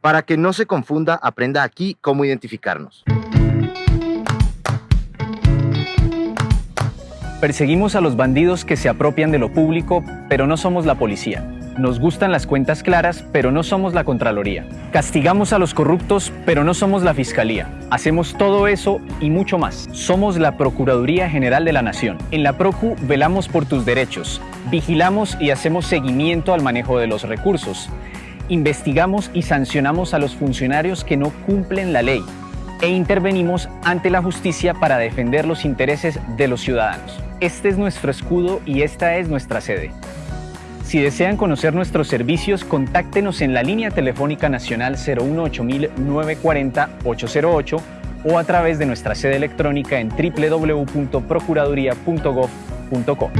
Para que no se confunda, aprenda aquí cómo identificarnos. Perseguimos a los bandidos que se apropian de lo público, pero no somos la policía. Nos gustan las cuentas claras, pero no somos la Contraloría. Castigamos a los corruptos, pero no somos la Fiscalía. Hacemos todo eso y mucho más. Somos la Procuraduría General de la Nación. En la Procu velamos por tus derechos, vigilamos y hacemos seguimiento al manejo de los recursos. Investigamos y sancionamos a los funcionarios que no cumplen la ley e intervenimos ante la justicia para defender los intereses de los ciudadanos. Este es nuestro escudo y esta es nuestra sede. Si desean conocer nuestros servicios, contáctenos en la línea telefónica nacional 018 940 808 o a través de nuestra sede electrónica en www.procuraduría.gov.co.